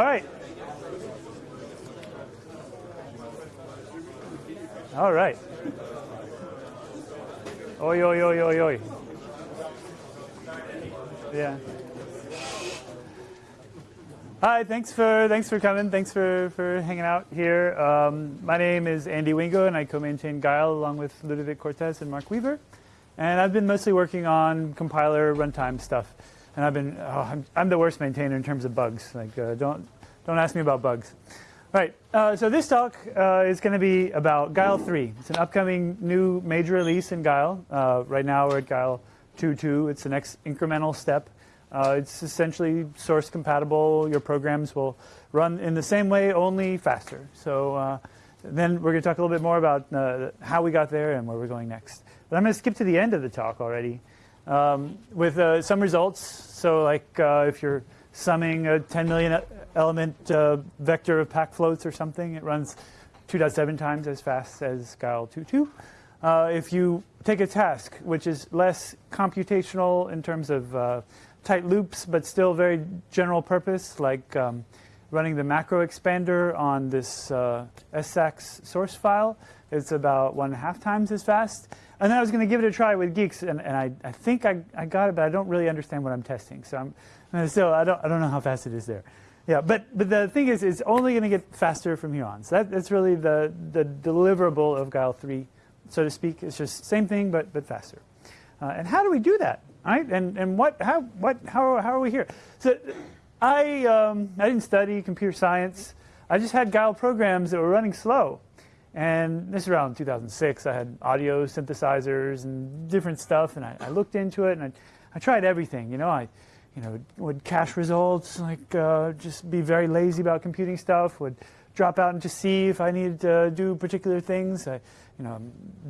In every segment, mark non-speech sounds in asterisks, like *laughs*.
All right. All right. Oi, oi, oi, oi, oi. Yeah. Hi, thanks for thanks for coming. Thanks for, for hanging out here. Um, my name is Andy Wingo, and I co-maintain Guile along with Ludovic Courtès and Mark Weaver. And I've been mostly working on compiler runtime stuff. And I've been oh, I'm, I'm, the worst maintainer in terms of bugs. Like uh, don't don't ask me about bugs. Right, uh, so this talk uh, is going to be about Guile 3. It's an upcoming new major release in Guile. Uh, right now we're at Guile 2.2. It's the next incremental step. Uh, it's essentially source compatible. Your programs will run in the same way, only faster. So uh, then we're going to talk a little bit more about how we got there and where we're going next. But I'm going to skip to the end of the talk already um, with some results. So like if you're summing a 10 million element uh, vector of pack floats or something. It runs 2.7 times as fast as Guile 2.2. Uh, if you take a task, which is less computational in terms of uh, tight loops, but still very general purpose, like um, running the macro expander on this uh, source file, it's about one and a half times as fast. And then I was going to give it a try with Guix, and, and I, I think I, I got it, but I don't really understand what I'm testing. So I'm, still, I don't, I don't know how fast it is there. Yeah, but, but the thing is, it's only going to get faster from here on. So that, that's really the, the deliverable of Guile 3, so to speak. It's just same thing, but, but faster. Uh, and how do we do that? Right? And, and what, how, what, how, how are we here? So I, um, I didn't study computer science. I just had Guile programs that were running slow. And this is around 2006. I had audio synthesizers and different stuff, and I, I looked into it, and I, I tried everything. You know, I you know, would cache results, like uh, just be very lazy about computing stuff, would drop out and just see if I needed to do particular things. I, you know,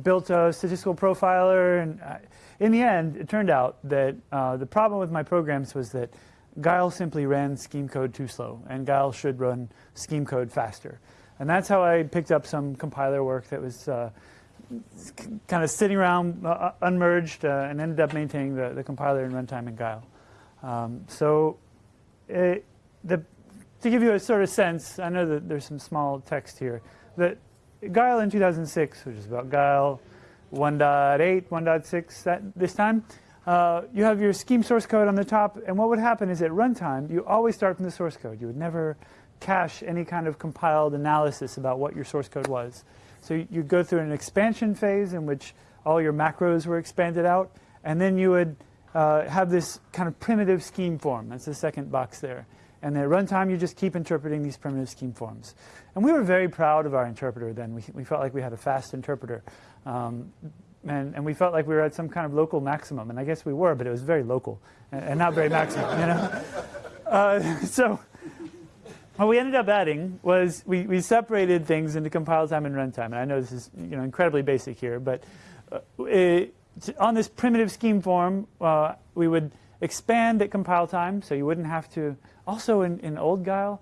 built a statistical profiler, and I, in the end, it turned out that uh, the problem with my programs was that Guile simply ran scheme code too slow, and Guile should run scheme code faster. And that's how I picked up some compiler work that was uh, kind of sitting around uh, unmerged uh, and ended up maintaining the, the compiler and runtime in Guile. Um, so it, the, to give you a sort of sense, I know that there's some small text here, that Guile in 2006, which is about Guile 1.8, 1.6 that, this time, uh, you have your scheme source code on the top, and what would happen is at runtime, you always start from the source code. You would never cache any kind of compiled analysis about what your source code was. So you'd go through an expansion phase in which all your macros were expanded out, and then you would uh, have this kind of primitive scheme form. That's the second box there. And at runtime, you just keep interpreting these primitive scheme forms. And we were very proud of our interpreter then. We, we felt like we had a fast interpreter. Um, and, and, we felt like we were at some kind of local maximum. And I guess we were, but it was very local and, and not very maximum, you know? *laughs* Uh, *laughs* so what we ended up adding was we, we separated things into compile time and runtime. And I know this is you know, incredibly basic here, but uh, it, on this primitive scheme form, uh, we would expand at compile time, so you wouldn't have to. Also, in, in old Guile,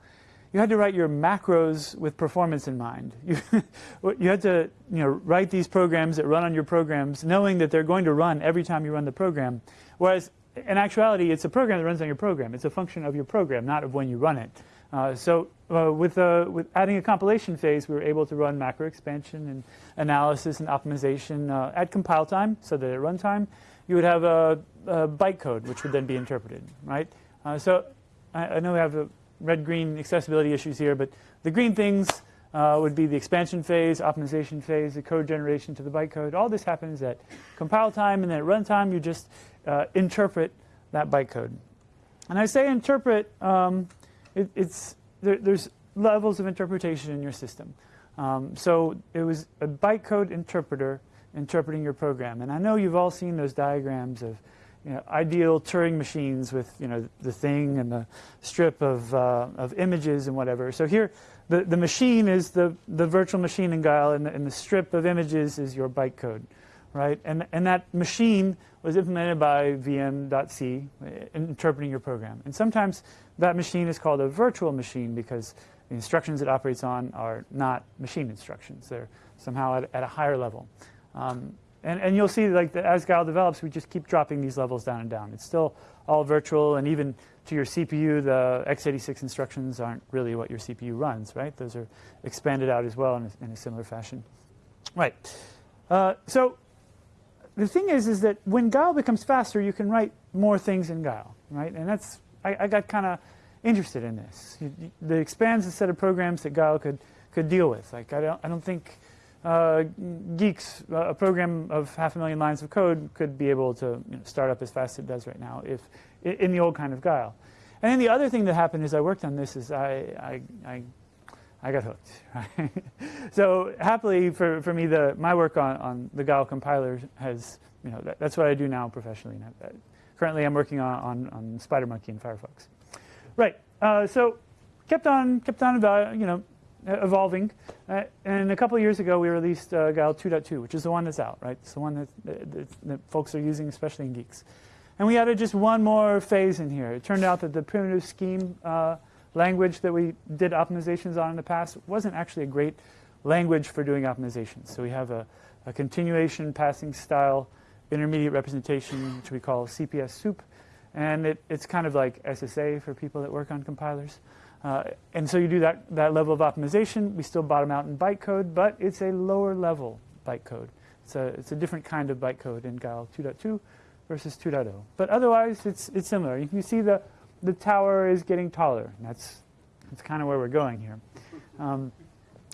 you had to write your macros with performance in mind. *laughs* You, you had to you know, write these programs that run on your programs, knowing that they're going to run every time you run the program. Whereas, in actuality, it's a program that runs on your program. It's a function of your program, not of when you run it. Uh, so uh, with, uh, with adding a compilation phase, we were able to run macro expansion and analysis and optimization uh, at compile time, so that at runtime, you would have a, a, bytecode, which would then be interpreted, right? Uh, so I, I, know we have red-green accessibility issues here, but the green things would be the expansion phase, optimization phase, the code generation to the bytecode. All this happens at compile time, and then at runtime, you just interpret that bytecode. And I say interpret, um, it, it's, there, there's levels of interpretation in your system. Um, so it was a bytecode interpreter interpreting your program. And I know you've all seen those diagrams of you know, ideal Turing machines with you know, the thing and the strip of, uh, of images and whatever. So here, the, the machine is the, the virtual machine in Guile, and the, and the strip of images is your bytecode, right? And, and that machine was implemented by vm.c, interpreting your program. And sometimes that machine is called a virtual machine because the instructions it operates on are not machine instructions. They're somehow at, at a higher level. Um, and, and, you'll see like as Guile develops, we just keep dropping these levels down and down. It's still all virtual, and even to your CPU, the x86 instructions aren't really what your CPU runs, right? Those are expanded out as well in a, in a similar fashion. Right. Uh, so the thing is, is that when Guile becomes faster, you can write more things in Guile, right? And that's, I, I got kind of interested in this. It, expands the set of programs that Guile could, could deal with. Like, I don't, I don't think uh, Guix, a program of half a million lines of code, could be able to you know, start up as fast as it does right now if in the old kind of Guile. And then the other thing that happened as I worked on this is I, I, I, I got hooked. *laughs* So happily for, for me, the, my work on, on the Guile compiler has, you know, that, that's what I do now professionally. currently I'm working on, on, on SpiderMonkey and Firefox. Right, uh, so kept on, kept on you know, evolving. Uh, and a couple years ago, we released uh, Guile 2.2, which is the one that's out, right? It's the one that, that, that folks are using, especially in Guix. And we added just one more phase in here. It turned out that the primitive scheme uh, language that we did optimizations on in the past wasn't actually a great language for doing optimizations. So we have a, a continuation passing style intermediate representation, which we call CPS soup. And it, it's kind of like SSA for people that work on compilers. Uh, and so you do that, that level of optimization. We still bottom out in bytecode, but it's a lower level bytecode. It's a, it's a different kind of bytecode in Guile 2.2 versus 2.0. But otherwise, it's, it's similar. You can see the, the tower is getting taller. That's, that's kind of where we're going here. Um,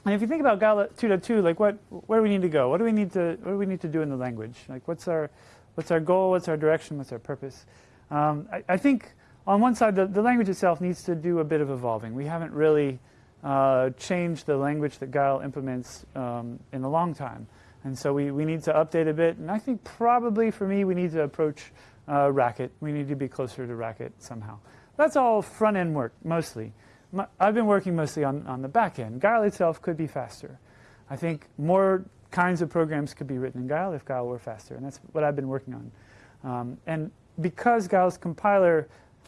and if you think about Guile 2.2, like what, where do we need to go? What do we need to, what do we need to do in the language? Like what's our, what's our goal? What's our direction? What's our purpose? Um, I, I, think on one side, the, the, language itself needs to do a bit of evolving. We haven't really uh, changed the language that Guile implements um, in a long time. And so we, we need to update a bit. And I think probably for me, we need to approach uh, Racket. We need to be closer to Racket somehow. That's all front end work, mostly. My, I've been working mostly on, on the back end. Guile itself could be faster. I think more kinds of programs could be written in Guile if Guile were faster. And that's what I've been working on. Um, and because Guile's compiler,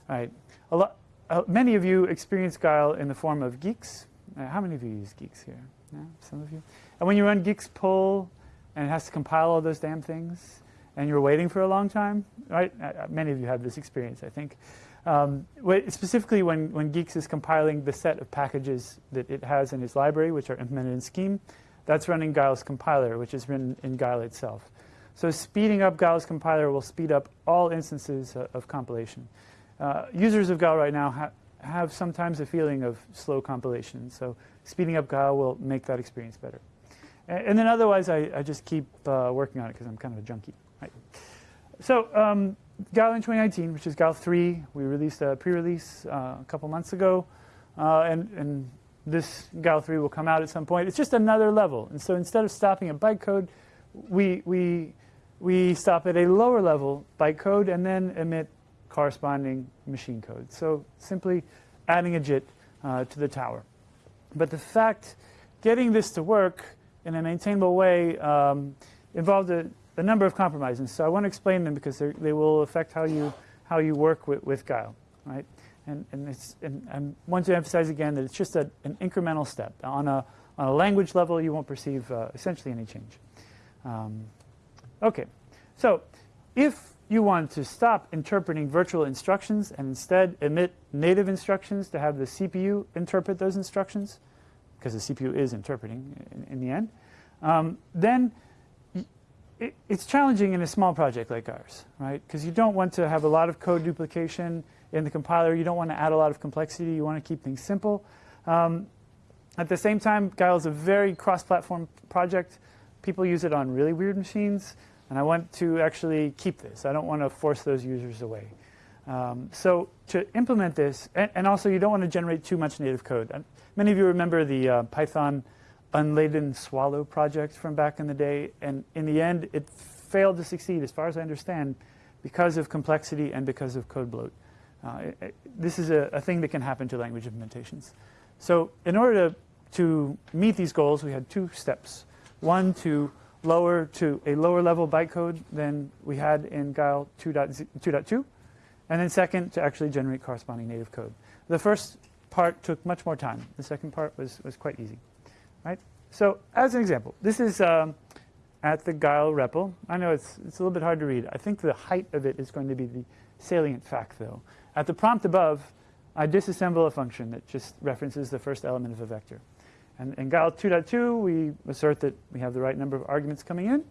right, a lot, uh, many of you experience Guile in the form of Guix. Uh, how many of you use Guix here? Yeah, some of you. And when you run Guix pull and it has to compile all those damn things, and you're waiting for a long time, right? Uh, uh many of you have this experience, I think. Um, specifically when, when Guix is compiling the set of packages that it has in its library, which are implemented in Scheme, that's running Guile's compiler, which is written in Guile itself. So speeding up Guile's compiler will speed up all instances uh, of compilation. Uh, users of Guile right now ha have sometimes a feeling of slow compilation, so speeding up Guile will make that experience better. And then otherwise, I, I just keep uh, working on it because I'm kind of a junkie. Right. So um, Guile in 2019, which is Guile 3, we released a pre-release uh, a couple months ago. Uh, and, and this Guile 3 will come out at some point. It's just another level. And so instead of stopping at bytecode, we, we, we stop at a lower level bytecode and then emit corresponding machine code. So simply adding a JIT uh, to the tower. But the fact getting this to work in a maintainable way um, involved a, a, number of compromises. So I want to explain them because they will affect how you, how you work with, with Guile. Right? And, and, it's, and I want to emphasize again that it's just a, an incremental step. On a, on a language level, you won't perceive uh, essentially any change. Um, okay, so if you want to stop interpreting virtual instructions and instead emit native instructions to have the CPU interpret those instructions, because the CPU is interpreting in, in the end, um, then it, it's challenging in a small project like ours, right? Because you don't want to have a lot of code duplication in the compiler. You don't want to add a lot of complexity. You want to keep things simple. Um, at the same time, Guile is a very cross-platform project. People use it on really weird machines, and I want to actually keep this. I don't want to force those users away. Um, so to implement this, and, and, also you don't want to generate too much native code. Many of you remember the uh, Python unladen swallow project from back in the day, and in the end, it failed to succeed, as far as I understand, because of complexity and because of code bloat. Uh, it, it, this is a, a, thing that can happen to language implementations. So in order to, to meet these goals, we had two steps. One, to lower to a lower level bytecode than we had in Guile 2.2, and then second, to actually generate corresponding native code. The first part took much more time. The second part was, was quite easy. Right? So as an example, this is um, at the Guile REPL. I know it's, it's a little bit hard to read. I think the height of it is going to be the salient fact, though. at the prompt above, I disassemble a function that just references the first element of a vector. And in Guile 2.2, we assert that we have the right number of arguments coming in.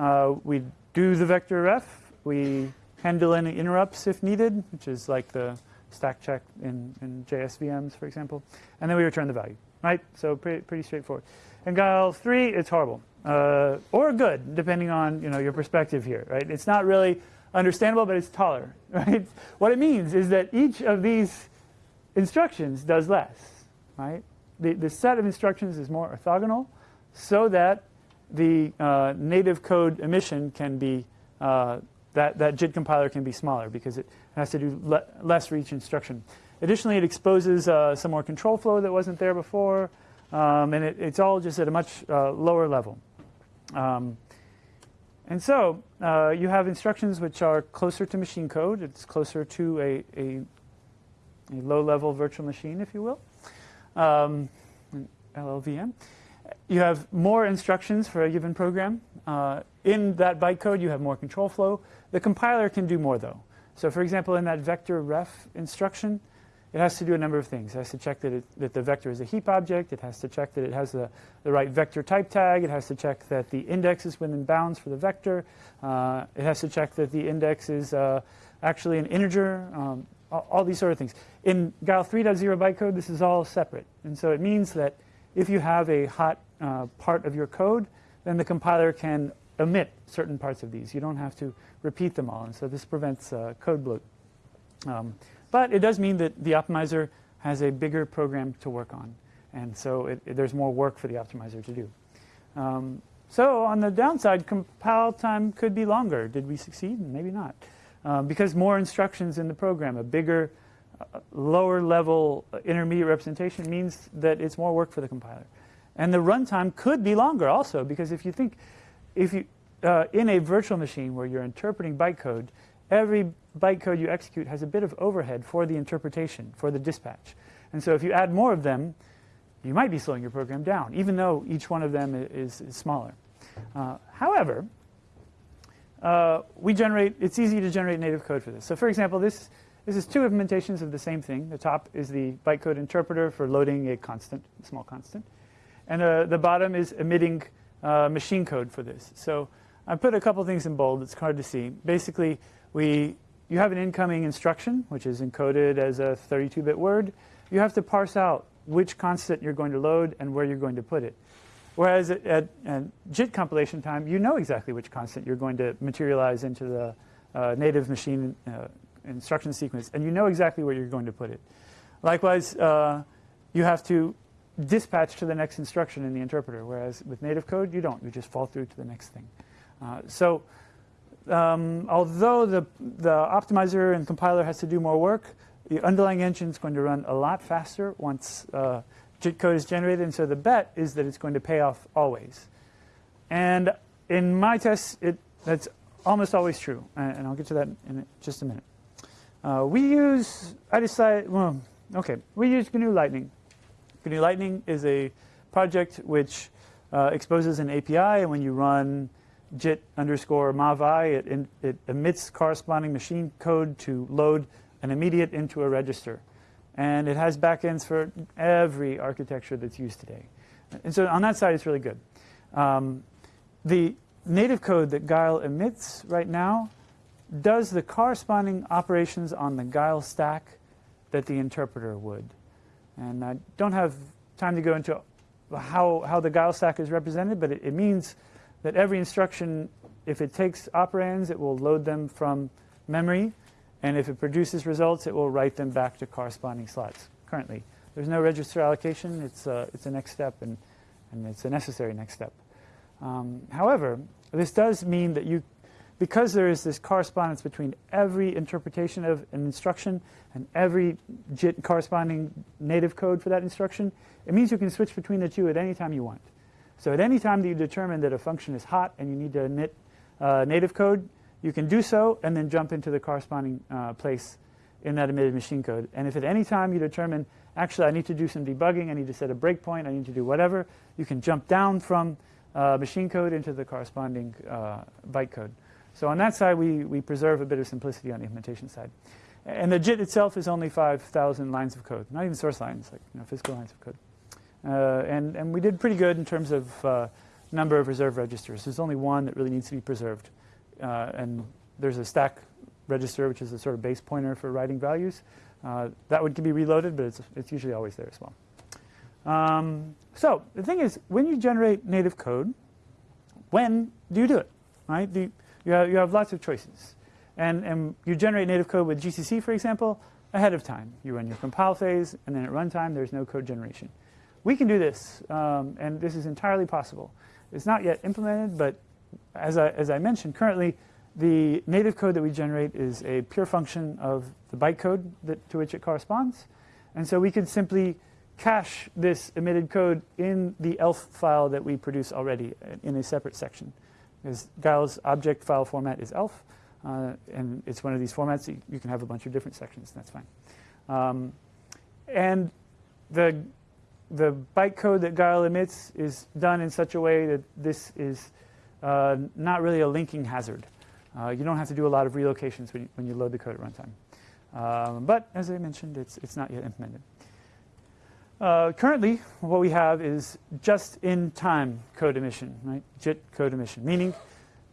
Uh, we do the vector ref. We handle any interrupts if needed, which is like the stack check in, in JS VMs, for example. And then we return the value, right? So pretty, pretty straightforward. And Guile 3, it's horrible. Uh, or good, depending on you know, your perspective here, right? It's not really understandable, but it's taller, *laughs* right? What it means is that each of these instructions does less, right? The, the set of instructions is more orthogonal so that the uh, native code emission can be, uh, that, that JIT compiler can be smaller because it has to do le less for each instruction. Additionally, it exposes uh, some more control flow that wasn't there before, um, and it, it's all just at a much uh, lower level. Um, and so uh, you have instructions which are closer to machine code. It's closer to a, a, a low-level virtual machine, if you will, um, LLVM. You have more instructions for a given program. Uh, in that bytecode, you have more control flow. The compiler can do more, though. So for example, in that vector ref instruction, it has to do a number of things. It has to check that, it, that the vector is a heap object. It has to check that it has the, the right vector type tag. It has to check that the index is within bounds for the vector. Uh, it has to check that the index is uh, actually an integer, um, all, all, these sort of things. In Guile 3.0 bytecode, this is all separate. And so it means that if you have a hot uh, part of your code, then the compiler can omit certain parts of these. You don't have to repeat them all. And so this prevents uh, code bloat. Um, but it does mean that the optimizer has a bigger program to work on. And so it, it, there's more work for the optimizer to do. Um, so on the downside, compile time could be longer. Did we succeed? Maybe not. Um, because more instructions in the program, a bigger, uh, lower level uh, intermediate representation means that it's more work for the compiler. And the runtime could be longer also, because if you think, if you, uh, in a virtual machine where you're interpreting bytecode, every bytecode you execute has a bit of overhead for the interpretation, for the dispatch. And so if you add more of them, you might be slowing your program down, even though each one of them is, is smaller. Uh, however, uh, we generate, it's easy to generate native code for this. So for example, this, this is two implementations of the same thing. The top is the bytecode interpreter for loading a constant, a small constant. And uh, the bottom is emitting uh, machine code for this. So I put a couple things in bold. It's hard to see. Basically, we, you have an incoming instruction, which is encoded as a 32-bit word. You have to parse out which constant you're going to load and where you're going to put it. Whereas at, at, at JIT compilation time, you know exactly which constant you're going to materialize into the uh, native machine uh, instruction sequence, and you know exactly where you're going to put it. Likewise, uh, you have to dispatch to the next instruction in the interpreter, whereas with native code, you don't. You just fall through to the next thing. Uh, so um, although the, the optimizer and compiler has to do more work, the underlying engine is going to run a lot faster once uh, JIT code is generated. And so the bet is that it's going to pay off always. And in my tests, it, that's almost always true. And, I'll get to that in just a minute. Uh, we use, I decided, well, okay, we use GNU Lightning. GNU Lightning is a project which uh, exposes an API, and when you run JIT underscore movi, it, it emits corresponding machine code to load an immediate into a register. And it has backends for every architecture that's used today. And so on that side, it's really good. Um, the native code that Guile emits right now does the corresponding operations on the Guile stack that the interpreter would. And I don't have time to go into how, how the Guile stack is represented, but it, it means that every instruction, if it takes operands, it will load them from memory. And if it produces results, it will write them back to corresponding slots currently. There's no register allocation. It's a, uh, it's a next step, and, and it's a necessary next step. Um, however, this does mean that you, because there is this correspondence between every interpretation of an instruction and every JIT corresponding native code for that instruction, it means you can switch between the two at any time you want. So at any time that you determine that a function is hot and you need to emit uh, native code, you can do so and then jump into the corresponding uh, place in that emitted machine code. And if at any time you determine, actually I need to do some debugging, I need to set a breakpoint, I need to do whatever, you can jump down from uh, machine code into the corresponding uh, bytecode. So on that side, we, we preserve a bit of simplicity on the implementation side. And the JIT itself is only 5,000 lines of code, not even source lines, like you know, physical lines of code. Uh, and, and we did pretty good in terms of uh, number of reserved registers. There's only one that really needs to be preserved. Uh, and there's a stack register, which is a sort of base pointer for writing values. Uh, that one can be reloaded, but it's, it's usually always there as well. Um, so the thing is, when you generate native code, when do you do it? Right? You, you, have, you have lots of choices. And, and you generate native code with GCC, for example, ahead of time. You run your compile phase, and then at runtime, there's no code generation. We can do this, um, and this is entirely possible. It's not yet implemented, but as I, as I mentioned, currently the native code that we generate is a pure function of the bytecode that, to which it corresponds. And so we can simply cache this emitted code in the ELF file that we produce already in a separate section. Because Guile's object file format is ELF, uh, and it's one of these formats. You, you, can have a bunch of different sections. That's fine. Um, and the the bytecode that Guile emits is done in such a way that this is uh, not really a linking hazard. Uh, you don't have to do a lot of relocations when you, when you load the code at runtime. Um, but as I mentioned, it's, it's not yet implemented. Uh, currently, what we have is just-in-time code emission, right? JIT code emission, meaning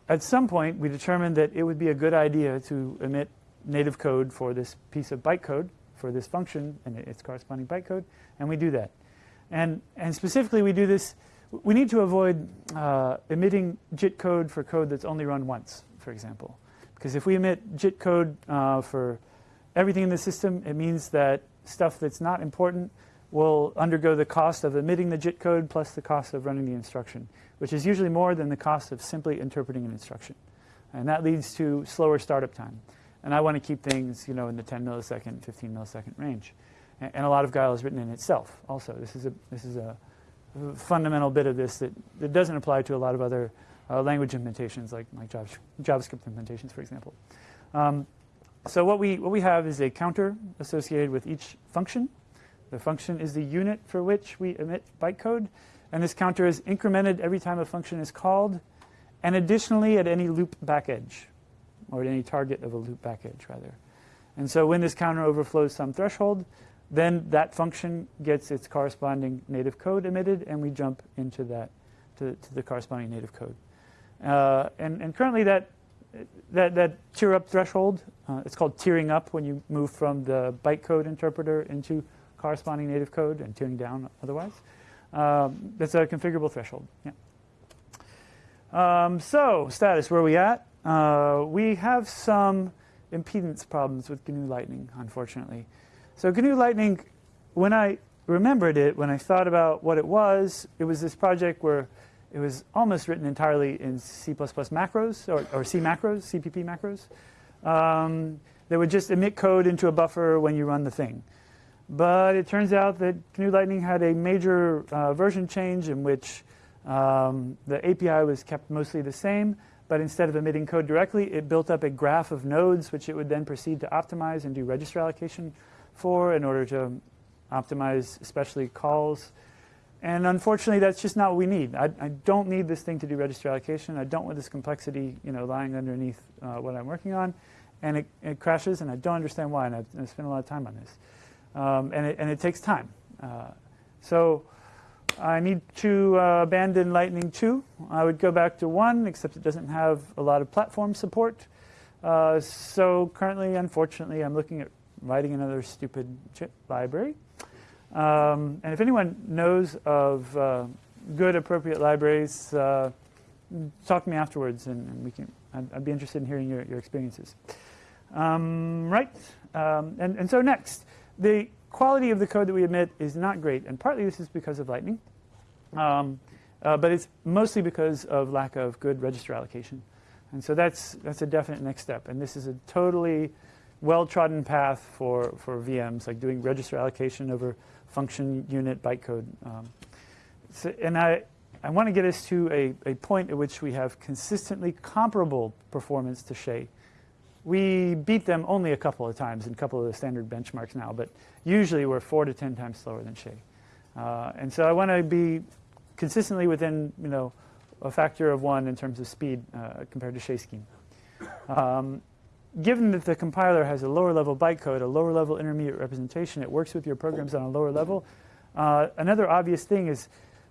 at some point we determined that it would be a good idea to emit native code for this piece of bytecode for this function and its corresponding bytecode, and we do that. And, and specifically, we do this, we need to avoid uh, emitting JIT code for code that's only run once, for example. Because if we emit JIT code uh, for everything in the system, it means that stuff that's not important will undergo the cost of emitting the JIT code plus the cost of running the instruction, which is usually more than the cost of simply interpreting an instruction. And that leads to slower startup time. And I want to keep things you know, in the 10 millisecond, 15 millisecond range. And, a lot of Guile is written in itself also. This is a, this is a fundamental bit of this that, that doesn't apply to a lot of other uh, language implementations like, like JavaScript implementations, for example. Um, so what we, what we have is a counter associated with each function. The function is the unit for which we emit bytecode. And this counter is incremented every time a function is called, and additionally at any loop back edge, or at any target of a loop back edge, rather. And so when this counter overflows some threshold, then that function gets its corresponding native code emitted, and we jump into that, to, to the corresponding native code. Uh, and, and currently that, that, that tier up threshold, uh, it's called tiering up when you move from the bytecode interpreter into corresponding native code and tiering down otherwise. Um, that's a configurable threshold. Yeah. Um, so status, where are we at? Uh, we have some impedance problems with GNU Lightning, unfortunately. So GNU Lightning, when I remembered it, when I thought about what it was, it was this project where it was almost written entirely in C++ macros, or, or C macros, CPP macros. Um, that would just emit code into a buffer when you run the thing. But it turns out that GNU Lightning had a major uh, version change in which um, the API was kept mostly the same, but instead of emitting code directly, it built up a graph of nodes, which it would then proceed to optimize and do register allocation for in order to optimize especially calls. And unfortunately, that's just not what we need. I, I, don't need this thing to do register allocation. I don't want this complexity you know, lying underneath uh, what I'm working on. And it, it, crashes, and I don't understand why, and I've, I've spent a lot of time on this. Um, and, it, and, it, takes time. Uh, so I need to uh, abandon Lightning 2. I would go back to 1, except it doesn't have a lot of platform support. Uh, so currently, unfortunately, I'm looking at writing another stupid library. Um, and if anyone knows of uh, good, appropriate libraries, uh, talk to me afterwards, and, and we can. I'd, I'd, be interested in hearing your, your experiences. Um, right, um, and, and so next, the quality of the code that we emit is not great, and partly this is because of Lightning, um, uh, but it's mostly because of lack of good register allocation. And so that's, that's a definite next step. And this is a totally well-trodden path for, for VMs, like doing register allocation over function unit bytecode. Um, so, and I, I want to get us to a, a point at which we have consistently comparable performance to Chez. We beat them only a couple of times in a couple of the standard benchmarks now, but usually we're four to 10 times slower than Chez. Uh, and so I want to be consistently within, you know, a factor of one in terms of speed uh, compared to Chez scheme. Um, given that the compiler has a lower level bytecode, a lower level intermediate representation, it works with your programs on a lower level. Uh, another obvious thing is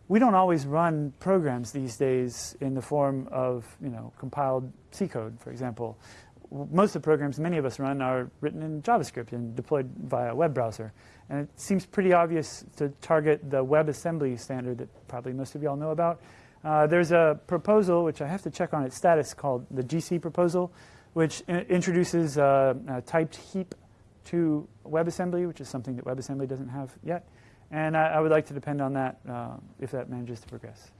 we don't always run programs these days in the form of you know compiled C code, for example. Most of the programs many of us run are written in JavaScript and deployed via web browser. And it seems pretty obvious to target the WebAssembly standard that probably most of y'all know about. Uh, there's a proposal, which I have to check on its status, called the GC proposal, which introduces uh, a typed heap to WebAssembly, which is something that WebAssembly doesn't have yet. And I, I would like to depend on that uh, if that manages to progress.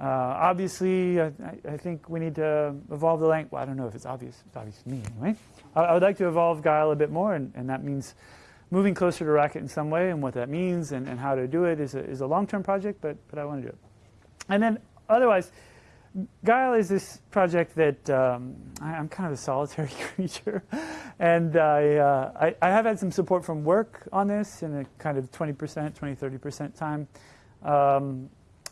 Uh, obviously, I, I, think we need to evolve the language. Well, I don't know if it's obvious. It's obvious to me anyway. I, I would like to evolve Guile a bit more, and, and, that means moving closer to Racket in some way, and what that means and, and how to do it is a, is a long-term project, but, but I want to do it. And then otherwise, Guile is this project that um, I, am kind of a solitary *laughs* creature, and I, uh, I, I, have had some support from work on this in a kind of 20%, 20, 30% time. Um,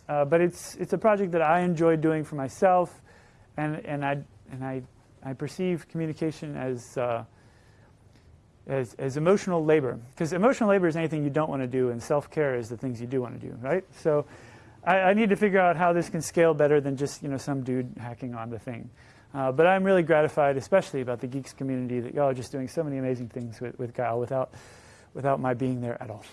uh, but it's, it's a project that I enjoy doing for myself, and, and, I, and I, I perceive communication as, uh, as, as emotional labor. Because emotional labor is anything you don't want to do, and self-care is the things you do want to do, right? So I, I, need to figure out how this can scale better than just you know some dude hacking on the thing. Uh, but I'm really gratified, especially about the Guix community, that y'all are just doing so many amazing things with, with Guile without, without my being there at all.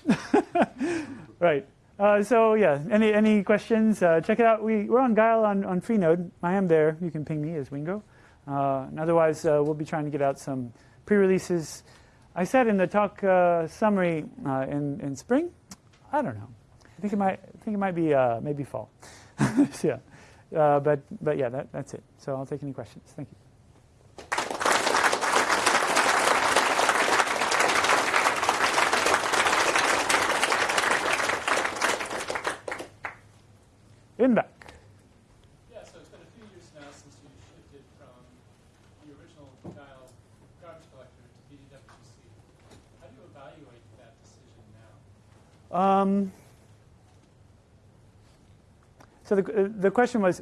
*laughs* right. Uh, so yeah, any any questions? Uh, check it out. We we're on Guile on on Freenode. I am there. You can ping me as Wingo. Uh, and otherwise, uh, we'll be trying to get out some pre-releases. I said in the talk uh, summary in in spring. I don't know think it might I think it might be uh, maybe fall. *laughs* so, yeah, uh, but but yeah, that, that's it. So I'll take any questions. Thank you. In back. Yeah, so it's been a few years now since you shifted from the original Guile garbage collector to BDWC. How do you evaluate that decision now? Um, so the, the question was,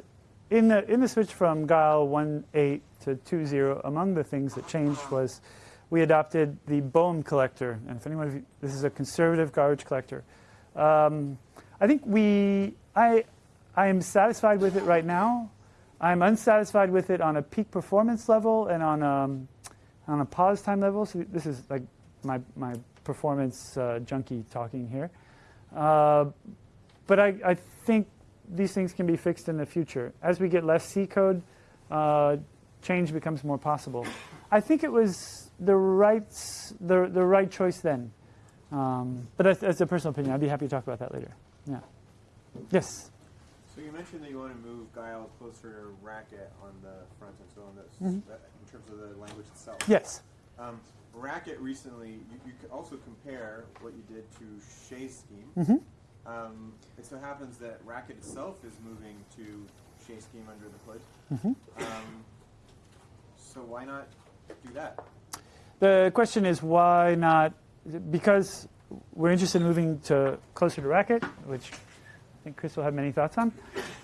in the, in the switch from Guile 1.8 to 2.0, among the things that changed was we adopted the Boehm collector. And if anyone of you, this is a conservative garbage collector. Um, I think we, I, I am satisfied with it right now. I'm unsatisfied with it on a peak performance level and on, um, on a pause time level. So this is like my, my performance uh, junkie talking here. Uh, but I, I think these things can be fixed in the future. As we get less C code, uh, change becomes more possible. I think it was the right, the, the right choice then. Um, but that's, that's, a personal opinion. I'd be happy to talk about that later. Yeah. Yes? So you mentioned that you want to move Guile closer to Racket on the front end, so on mm -hmm. in terms of the language itself. Yes. Um, Racket recently, you, you also compare what you did to Chez scheme. Mm -hmm. Um, it so happens that Racket itself is moving to Chez scheme under the hood. Mm-hmm. Um, so why not do that? The question is why not? Because we're interested in moving to closer to Racket, which I think Chris will have many thoughts on.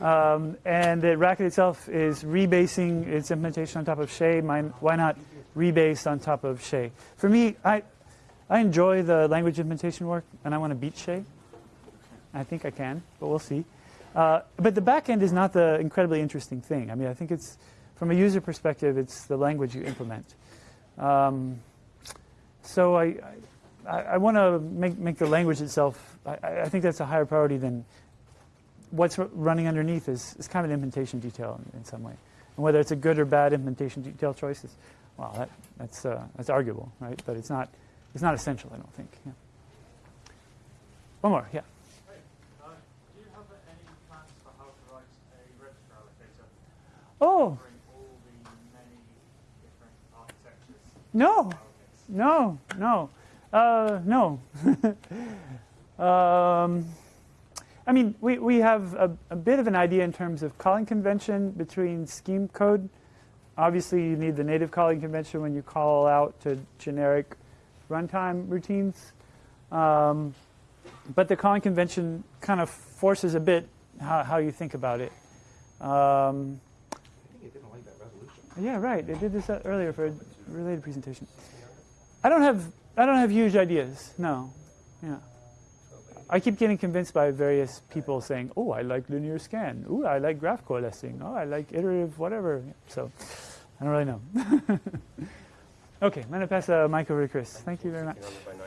Um, and that Racket itself is rebasing its implementation on top of Chez. Why not rebase on top of Chez? For me, I, I enjoy the language implementation work, and I want to beat Chez. I think I can, but we'll see. Uh, but the back end is not the incredibly interesting thing. I mean, I think it's, from a user perspective, it's the language you implement. Um, so I, I, I want to make, make the language itself, I, I, think that's a higher priority than what's running underneath is, is kind of an implementation detail in, in, some way. And whether it's a good or bad implementation detail choice is, well, that, that's, uh, that's arguable, right? But it's not, it's not essential, I don't think. Yeah. One more, yeah. Oh. No, no, no, uh, no. *laughs* um, I mean, we, we have a, a, bit of an idea in terms of calling convention between scheme code. Obviously, you need the native calling convention when you call out to generic runtime routines. Um, but the calling convention kind of forces a bit how, how you think about it. Um, Yeah, right. They did this earlier for a related presentation. I don't have I don't have huge ideas. No. Yeah. I keep getting convinced by various people saying, "Oh, I like linear scan. Oh, I like graph coalescing. Oh, I like iterative whatever." So, I don't really know. *laughs* okay, I'm gonna pass the mic over to Chris. Thank you very much. 1600 by 900.